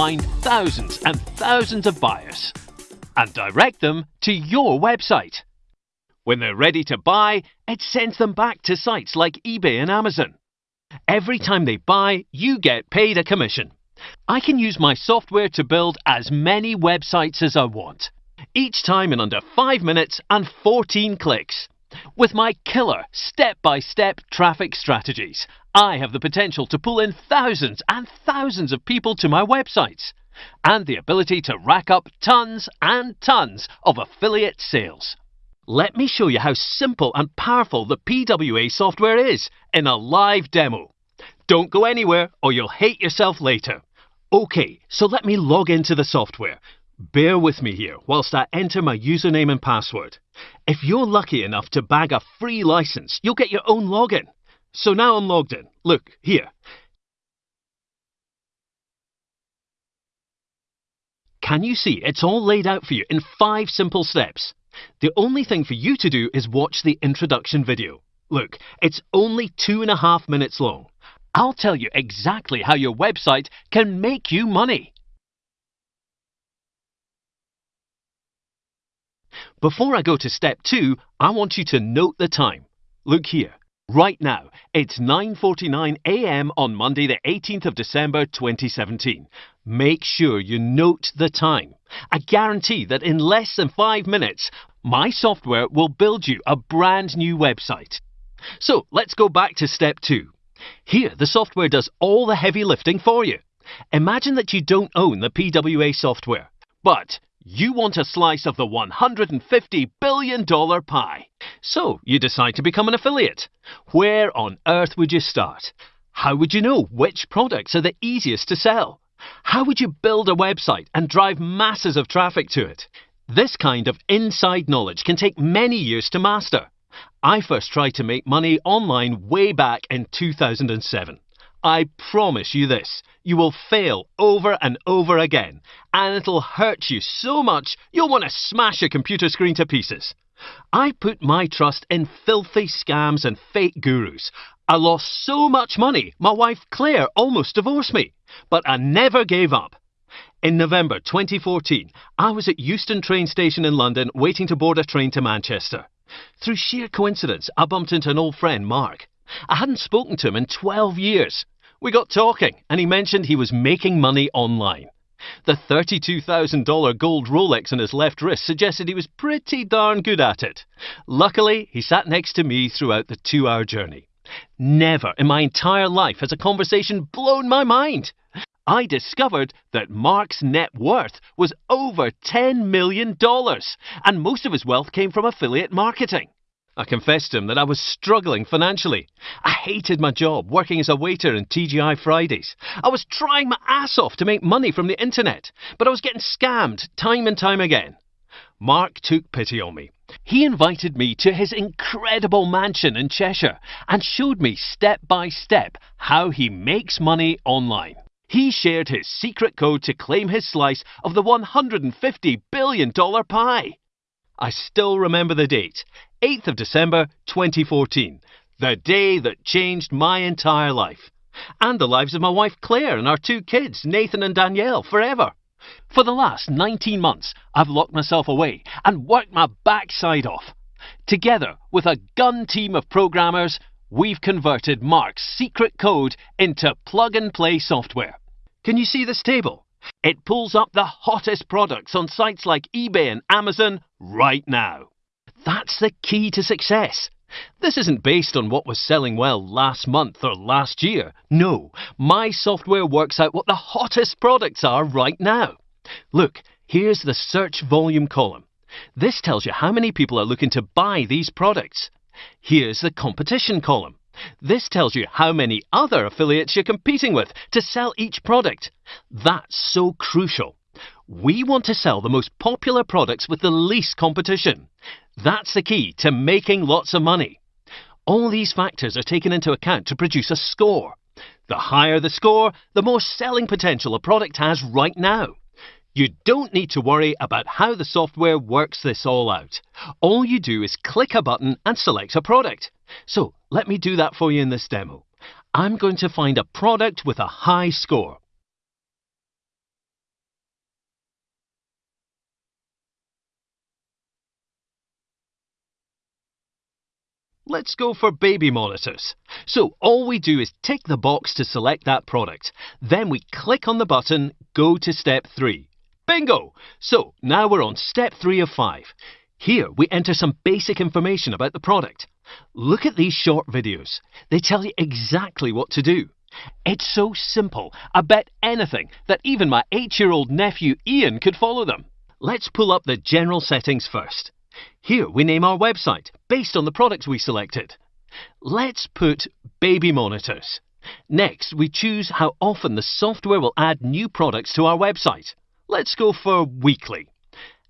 find thousands and thousands of buyers and direct them to your website. When they're ready to buy, it sends them back to sites like eBay and Amazon. Every time they buy, you get paid a commission. I can use my software to build as many websites as I want, each time in under 5 minutes and 14 clicks. With my killer step by step traffic strategies, I have the potential to pull in thousands and thousands of people to my websites and the ability to rack up tons and tons of affiliate sales. Let me show you how simple and powerful the PWA software is in a live demo. Don't go anywhere or you'll hate yourself later. OK, so let me log into the software. Bear with me here whilst I enter my username and password. If you're lucky enough to bag a free license, you'll get your own login. So now I'm logged in. Look, here. Can you see it's all laid out for you in five simple steps? The only thing for you to do is watch the introduction video. Look, it's only two and a half minutes long. I'll tell you exactly how your website can make you money. Before I go to step 2, I want you to note the time. Look here. Right now, it's 9:49 a.m. on Monday the 18th of December 2017. Make sure you note the time. I guarantee that in less than 5 minutes, my software will build you a brand new website. So, let's go back to step 2. Here, the software does all the heavy lifting for you. Imagine that you don't own the PWA software, but you want a slice of the $150 billion pie. So you decide to become an affiliate. Where on earth would you start? How would you know which products are the easiest to sell? How would you build a website and drive masses of traffic to it? This kind of inside knowledge can take many years to master. I first tried to make money online way back in 2007. I promise you this you will fail over and over again, and it'll hurt you so much you'll want to smash your computer screen to pieces. I put my trust in filthy scams and fake gurus. I lost so much money, my wife Claire almost divorced me, but I never gave up. In November 2014, I was at Euston train station in London waiting to board a train to Manchester. Through sheer coincidence, I bumped into an old friend, Mark. I hadn't spoken to him in 12 years. We got talking, and he mentioned he was making money online. The $32,000 gold Rolex on his left wrist suggested he was pretty darn good at it. Luckily, he sat next to me throughout the two hour journey. Never in my entire life has a conversation blown my mind. I discovered that Mark's net worth was over $10 million, and most of his wealth came from affiliate marketing. I confessed to him that I was struggling financially. I hated my job working as a waiter in TGI Fridays. I was trying my ass off to make money from the internet, but I was getting scammed time and time again. Mark took pity on me. He invited me to his incredible mansion in Cheshire and showed me step by step how he makes money online. He shared his secret code to claim his slice of the $150 billion pie. I still remember the date 8th of December 2014, the day that changed my entire life, and the lives of my wife Claire and our two kids, Nathan and Danielle, forever. For the last 19 months, I've locked myself away and worked my backside off. Together with a gun team of programmers, we've converted Mark's secret code into plug and play software. Can you see this table? It pulls up the hottest products on sites like eBay and Amazon right now. That's the key to success. This isn't based on what was selling well last month or last year. No, my software works out what the hottest products are right now. Look, here's the search volume column. This tells you how many people are looking to buy these products. Here's the competition column. This tells you how many other affiliates you're competing with to sell each product. That's so crucial. We want to sell the most popular products with the least competition. That's the key to making lots of money. All these factors are taken into account to produce a score. The higher the score, the more selling potential a product has right now. You don't need to worry about how the software works this all out. All you do is click a button and select a product. So let me do that for you in this demo. I'm going to find a product with a high score. Let's go for baby monitors. So all we do is tick the box to select that product. Then we click on the button, go to step 3. Bingo! So now we're on step 3 of 5. Here we enter some basic information about the product. Look at these short videos. They tell you exactly what to do. It's so simple, I bet anything that even my 8-year-old nephew Ian could follow them. Let's pull up the general settings first. Here we name our website based on the products we selected. Let's put baby monitors. Next, we choose how often the software will add new products to our website. Let's go for weekly.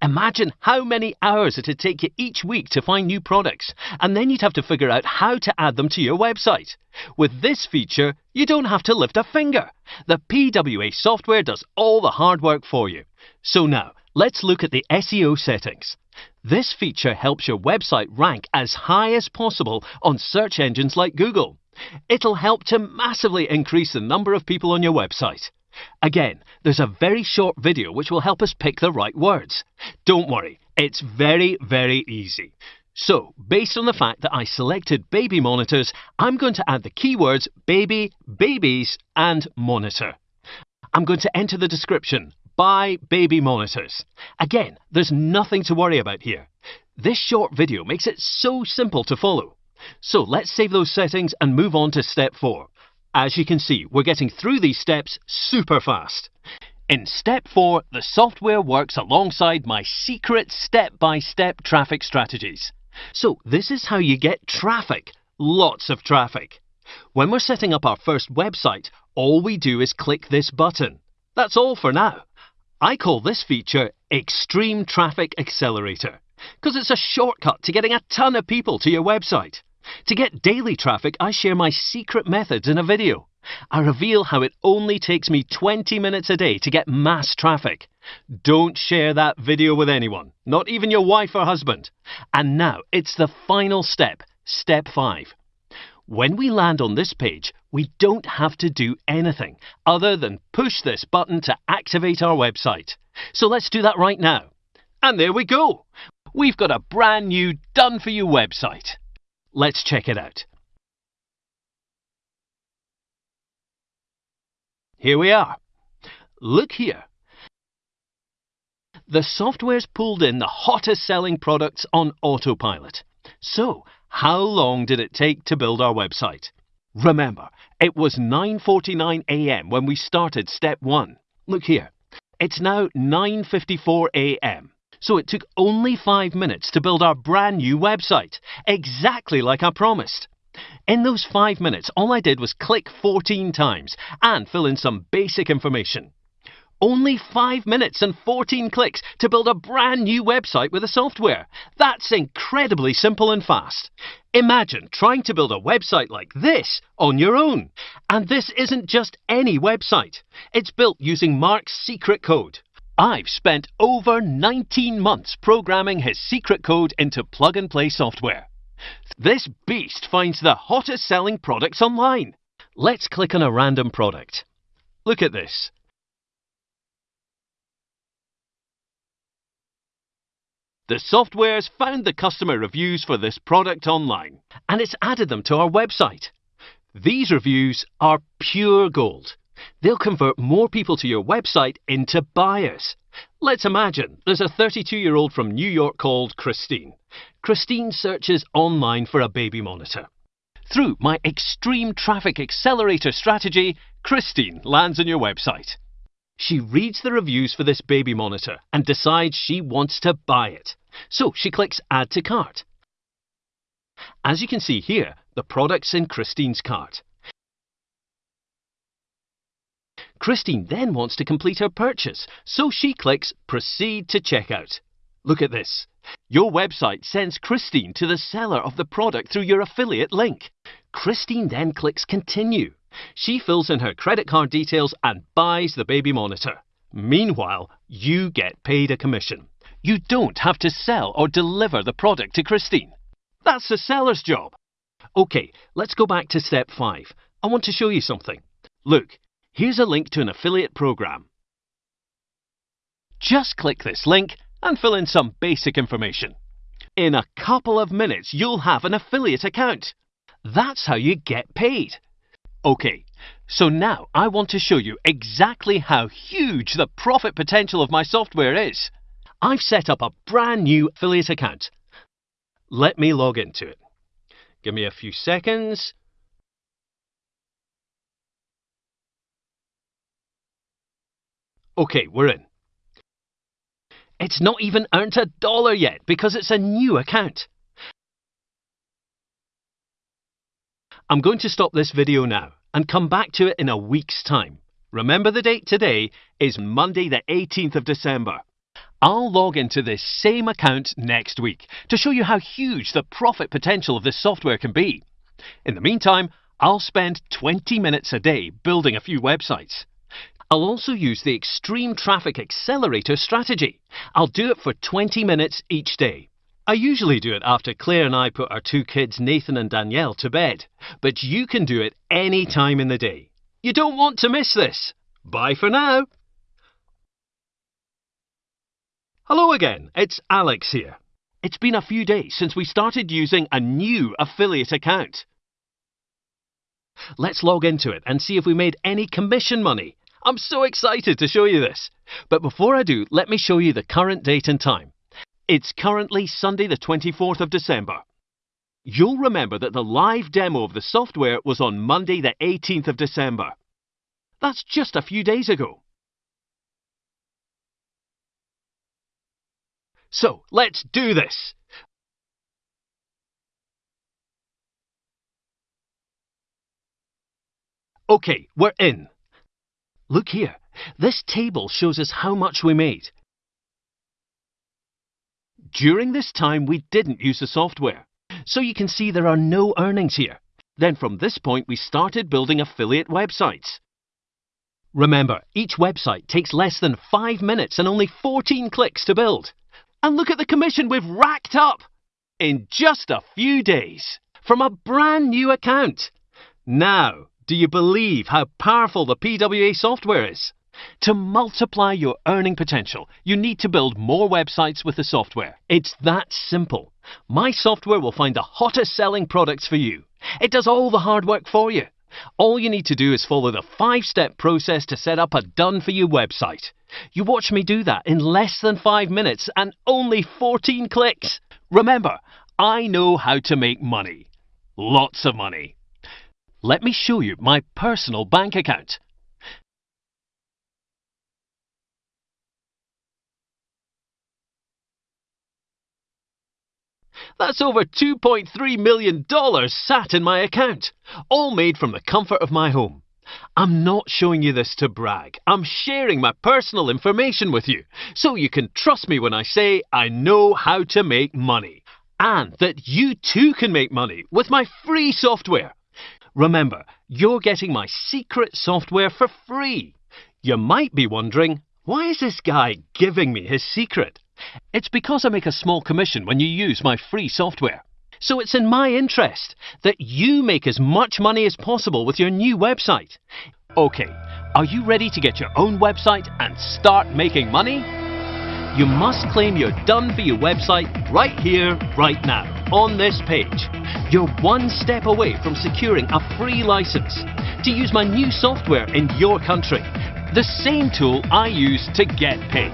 Imagine how many hours it'd take you each week to find new products, and then you'd have to figure out how to add them to your website. With this feature, you don't have to lift a finger. The PWA software does all the hard work for you. So now, let's look at the SEO settings. This feature helps your website rank as high as possible on search engines like Google. It'll help to massively increase the number of people on your website. Again, there's a very short video which will help us pick the right words. Don't worry, it's very, very easy. So, based on the fact that I selected baby monitors, I'm going to add the keywords baby, babies, and monitor. I'm going to enter the description buy baby monitors. Again, there's nothing to worry about here. This short video makes it so simple to follow. So let's save those settings and move on to step 4. As you can see, we're getting through these steps super fast. In step 4, the software works alongside my secret step-by-step -step traffic strategies. So this is how you get traffic, lots of traffic. When we're setting up our first website, all we do is click this button. That's all for now. I call this feature Extreme Traffic Accelerator because it's a shortcut to getting a ton of people to your website. To get daily traffic, I share my secret methods in a video. I reveal how it only takes me 20 minutes a day to get mass traffic. Don't share that video with anyone, not even your wife or husband. And now it's the final step, step 5. When we land on this page, we don't have to do anything other than push this button to activate our website. So let's do that right now. And there we go. We've got a brand new done for you website. Let's check it out. Here we are. Look here. The software's pulled in the hottest selling products on autopilot. So, how long did it take to build our website? Remember, it was 9.49 a.m. when we started step 1. Look here. It's now 9.54 a.m. So it took only five minutes to build our brand new website, exactly like I promised. In those five minutes, all I did was click 14 times and fill in some basic information. Only 5 minutes and 14 clicks to build a brand new website with the software. That's incredibly simple and fast. Imagine trying to build a website like this on your own. And this isn't just any website. It's built using Mark's secret code. I've spent over 19 months programming his secret code into plug and play software. This beast finds the hottest selling products online. Let's click on a random product. Look at this. The software's found the customer reviews for this product online and it's added them to our website. These reviews are pure gold. They'll convert more people to your website into buyers. Let's imagine there's a 32 year old from New York called Christine. Christine searches online for a baby monitor. Through my extreme traffic accelerator strategy, Christine lands on your website. She reads the reviews for this baby monitor and decides she wants to buy it. So she clicks Add to Cart. As you can see here, the product's in Christine's cart. Christine then wants to complete her purchase, so she clicks Proceed to Checkout. Look at this. Your website sends Christine to the seller of the product through your affiliate link. Christine then clicks Continue. She fills in her credit card details and buys the baby monitor. Meanwhile, you get paid a commission. You don't have to sell or deliver the product to Christine. That's the seller's job. OK, let's go back to step 5. I want to show you something. Look, Here's a link to an affiliate program. Just click this link and fill in some basic information. In a couple of minutes, you'll have an affiliate account. That's how you get paid. Okay, so now I want to show you exactly how huge the profit potential of my software is. I've set up a brand new affiliate account. Let me log into it. Give me a few seconds. Okay, we're in. It's not even earned a dollar yet because it's a new account. I'm going to stop this video now and come back to it in a week's time. Remember the date today is Monday the 18th of December. I'll log into this same account next week to show you how huge the profit potential of this software can be. In the meantime, I'll spend 20 minutes a day building a few websites. I'll also use the Extreme Traffic Accelerator strategy. I'll do it for 20 minutes each day. I usually do it after Claire and I put our two kids, Nathan and Danielle, to bed. But you can do it any time in the day. You don't want to miss this. Bye for now. Hello again, it's Alex here. It's been a few days since we started using a new affiliate account. Let's log into it and see if we made any commission money. I'm so excited to show you this. But before I do, let me show you the current date and time. It's currently Sunday the 24th of December. You'll remember that the live demo of the software was on Monday the 18th of December. That's just a few days ago. So let's do this. OK, we're in. Look here. This table shows us how much we made. During this time, we didn't use the software. So you can see there are no earnings here. Then from this point, we started building affiliate websites. Remember, each website takes less than 5 minutes and only 14 clicks to build. And look at the commission we've racked up in just a few days from a brand new account. Now, do you believe how powerful the PWA software is? To multiply your earning potential, you need to build more websites with the software. It's that simple. My software will find the hottest selling products for you. It does all the hard work for you. All you need to do is follow the five step process to set up a done for you website. You watch me do that in less than 5 minutes and only 14 clicks. Remember, I know how to make money. Lots of money. Let me show you my personal bank account. That's over $2.3 million sat in my account, all made from the comfort of my home. I'm not showing you this to brag. I'm sharing my personal information with you so you can trust me when I say I know how to make money and that you too can make money with my free software. Remember, you're getting my secret software for free. You might be wondering, why is this guy giving me his secret? It's because I make a small commission when you use my free software. So it's in my interest that you make as much money as possible with your new website. Okay, are you ready to get your own website and start making money? You must claim your done for your website right here, right now, on this page. You're one step away from securing a free license to use my new software in your country. The same tool I use to get paid.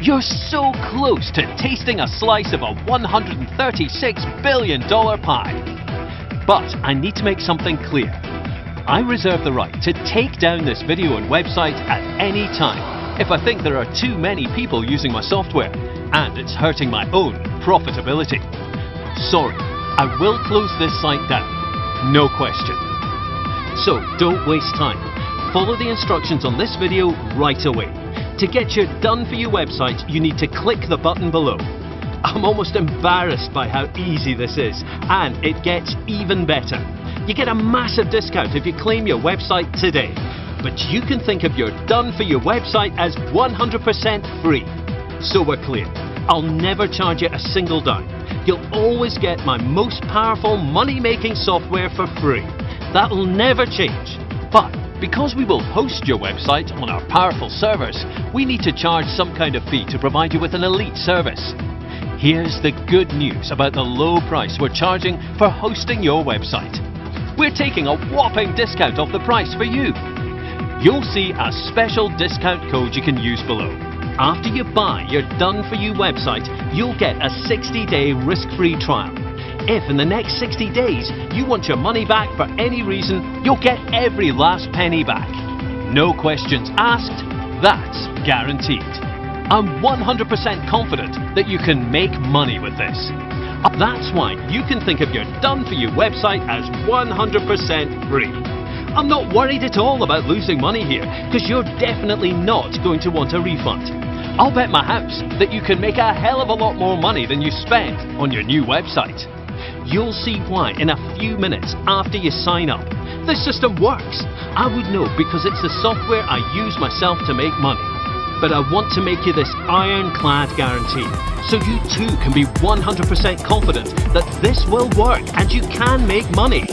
You're so close to tasting a slice of a $136 billion pie. But I need to make something clear. I reserve the right to take down this video and website at any time if I think there are too many people using my software and it's hurting my own profitability. Sorry, I will close this site down. No question. So don't waste time. Follow the instructions on this video right away. To get your done for you website, you need to click the button below. I'm almost embarrassed by how easy this is, and it gets even better. You get a massive discount if you claim your website today. But you can think of your done for your website as 100% free. So we're clear. I'll never charge you a single dime. You'll always get my most powerful money making software for free. That'll never change. But because we will host your website on our powerful servers, we need to charge some kind of fee to provide you with an elite service. Here's the good news about the low price we're charging for hosting your website. We're taking a whopping discount off the price for you. You'll see a special discount code you can use below. After you buy your done for you website, you'll get a 60 day risk free trial. If in the next 60 days you want your money back for any reason, you'll get every last penny back. No questions asked, that's guaranteed. I'm 100% confident that you can make money with this. That's why you can think of your done for you website as 100% free. I'm not worried at all about losing money here because you're definitely not going to want a refund. I'll bet my house that you can make a hell of a lot more money than you spent on your new website. You'll see why in a few minutes after you sign up. This system works. I would know because it's the software I use myself to make money but I want to make you this ironclad guarantee so you too can be 100% confident that this will work and you can make money.